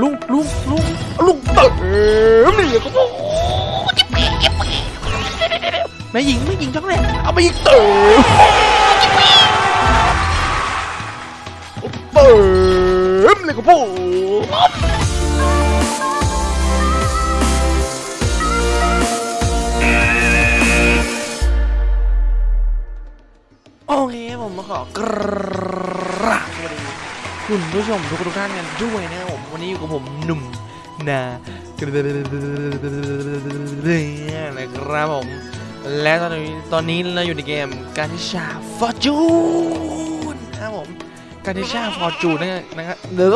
ลุงลุงลุงลุงเติมนี่ก็บอแม่หญิงแม่หญิงช่องแรกเอาไปอีกเติมเติมเลยก็บอโอเคผมมาขอกร คุณผู้ชมทุกทุกท่านกันด้วยนะครับผมวันนี้อยู่กับผมหนุ่มนานะครับผม และตอนนี้ตอนนี้เราอยู่ในเกมการทิชาฟอร์จูนนะครับผมการทิชาฟอร์จูนนะครับเดี๋ย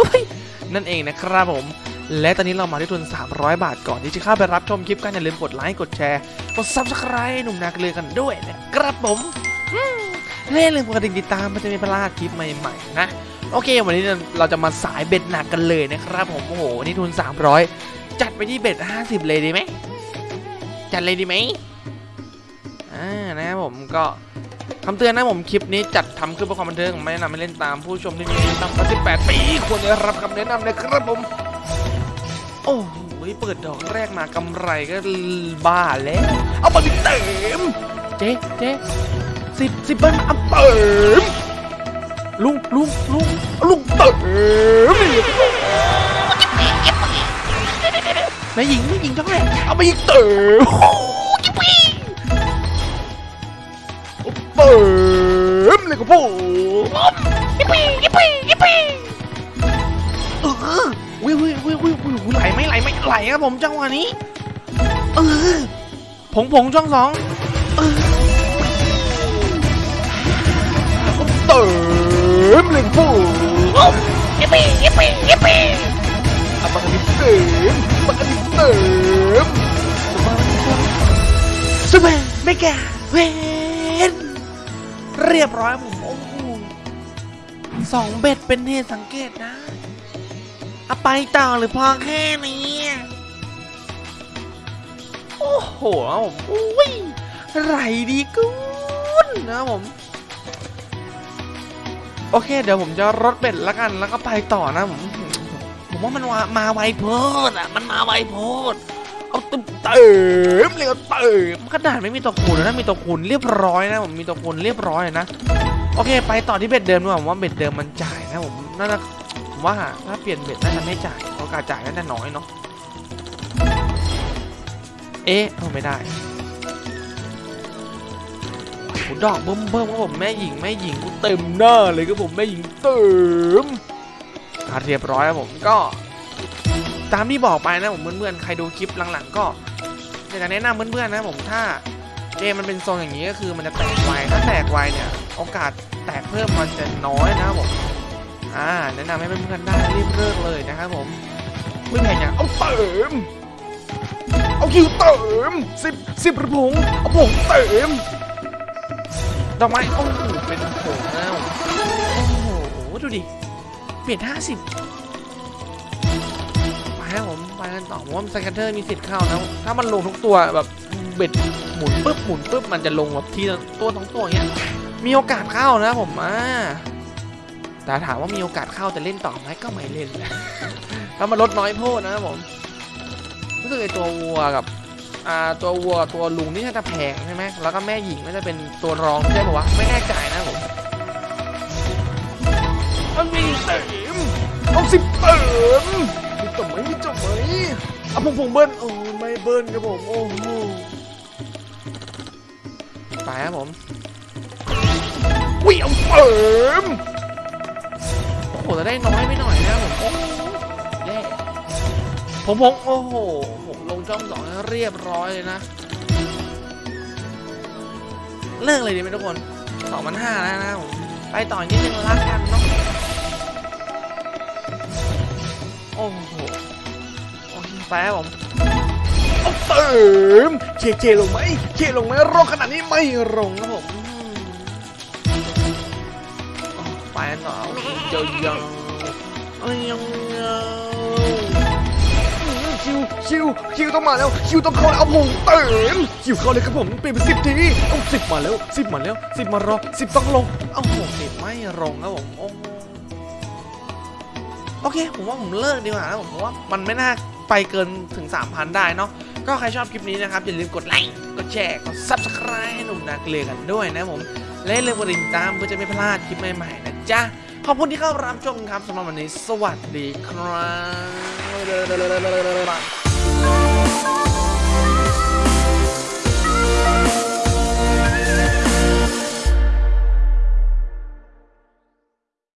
นั่นเองนะครับผมและตอนนี้เรามาที่ทุน 300 บาทก่อนที่จะเข้าไปรับชมคลิปกันอย่าลืมกดไลค์ กดแชร์ กด subscribe หนุ่มนาเกลือกันด้วยนะครับผมและอย่าลืมกดกดติดตามมันจะมีพลาดคลิปใหม่ๆนะ โอเค วันนี้เราจะมาสายเบ็ดหนักกันเลยนะครับผมโอ้โหนี่ทุน 300 จัดไปที่เบ็ด50 เลยดีไหมจัดเลยดีไหมอ่านะครับผมก็คำเตือนนะผมคลิปนี้จัดทำขึ้นเพื่อความบันเทิงไม่แนะนำให้เล่นตามผู้ชมที่มีอายุต่ำกว่า18 ปีควรจะรับคำแนะนำนะครับผม โอ้โหเปิดดอกแรกมากำไรก็บ้าแล้วเอาไปเต็มเจ๊เจ๊สิบสิบเบิ้ลเอาเติม ลุงลุงลุงลุงเติมแม่หญิงแม่หญิงช่องแรกเอาไปอีกเติมเติมเลยก็พูดยิปปี้ยิปปี้ยิปปี้เออวิววิววิววิววิวไหลไหมไหลไหมไหลครับผมจังหวะนี้เออผงผงช่องสองเออเติม ฟูยิปปี้ยิปปี้ยิปปี้อะบักนิเติมบักนิเติมสบายไม่แก่เวนเรียบร้อยผมโอ้โหสองเบ็ดเป็นเหตุสังเกตนะเอาไปต่อหรือพอแค่นี้ โอ้โหผมอุ้ยไรดีกุนนะผม โอเค เดี๋ยวผมจะรถเบ็ดแล้วกันแล้วก็ไปต่อนะผมผมว่ามันมามาไวโพดอะมันมาไวโพดเอาเติมเติมเลยเอาเติมขนาดไม่มีตัวคูณนะมีตัวคูณเรียบร้อยนะผมมีตัวคูณเรียบร้อยนะโอเค ไปต่อที่เบ็ดเดิมดีกว่าผมว่าเบ็ดเดิมมันจ่ายนะผมน่าจะผมว่าถ้าเปลี่ยนเบ็ดน่าจะไม่จ่ายโอกาสจ่ายน่าจะน้อยเนาะเอ๊ะเอาไม่ได้ โอ้ดอกเบิ่มเบิ่มครับผมแม่หญิงแม่หญิงกูเต็มหน้าเลยครับผมแม่หญิงเติมอะเรียบร้อยครับผมก็ ตามที่บอกไปนะผมเพื่อนๆใครดูคลิปหลังๆ ก็อยากจะแนะนำเพื่อนๆนะผมถ้าเกมมันเป็นโซนอย่างนี้ก็คือมันจะแตกไวถ้าแตกไวเนี่ยโอกาสแตกเพิ่มมันจะน้อยนะครับผมอ่าแนะนำให้เพื่อนๆได้รีบเลิกเลยนะครับผมเพื่อนๆอย่างเอาเติมเอาคิวเติมสิบสิบระพงเอาผงเติม ดอกไม้โอ้โหเป็นโผงแล้วโอ้โหดูดิเปลี่ยนห้าสิบไปครับผมไปกันต่อผมว่าสแกนเตอร์มีสิทธิ์เข้านะถ้ามันลงทุกตัวแบบเบ็ดหมุนปุ๊บหมุนปุ๊บมันจะลงแบบทีตัวทั้งตัวอย่างเงี้ยมีโอกาสเข้านะผมอ่าแต่ถามว่ามีโอกาสเข้าจะเล่นต่อไหมก็ไม่เล่นถ้ามันลดน้อยโพดนะครับผมรู้สึกไอตัววัวกับ ตัววัวกับตัวลุงนี่น่าจะแพงใช่ไหมแล้วก็แม่หญิงน่าจะเป็นตัวรองใช่ปะวะไม่แน่ใจนะผมมันมีเติมเอาสิบเติมมีจบไหมมีจบไหมเอาผมผมเบิ้ลโอ้ไม่เบิ้ลครับผมโอ้โหไปครับผมวิเอาเติมโอ้โหจะได้น้อยไปหน่อยนะผมโอ้แย่ ผมผมโอ้โห ผมลงช่องสองเรียบร้อยเลยนะ เลิกเลยดีไหมทุกคนสองพันห้าแล้วนะผมไปต่อนิดนึงละกันเนาะโอ้โหโอเคไปครับผมเอาเติมเคเคลงไหมเคลงไหมรอขนาดนี้ไม่ลงครับผมอืมเอาไปกันต่อเอาเจียวยังเอายังยัง คิวคิวต้องมาแล้วคิวต้องเข้าแล้วเอาผมเติมคิวเข้าเลยครับผมเปลี่ยนเป็นสิบทีเอาสิบมาแล้วสิบมาแล้วสิบมารอสิบต้องลงเอาโหสิบไม่ลงครับผมโอ้โอเค ผมว่าผมเลิกดีกว่านะผมว่ามันไม่น่าไปเกินถึง 3,000 ได้เนาะก็ใครชอบคลิปนี้นะครับ อย่าลืมกดไลค์กดแชร์กด subscribe ให้หนุ่มนาเกลือกันด้วยนะผม และอย่าลืมกดติดตามเพื่อจะไม่พลาดคลิปใหม่ๆนะจ๊ะ ขอบคุณที่เข้ารับชมครับสำหรับวันนี้ สวัสดีครับ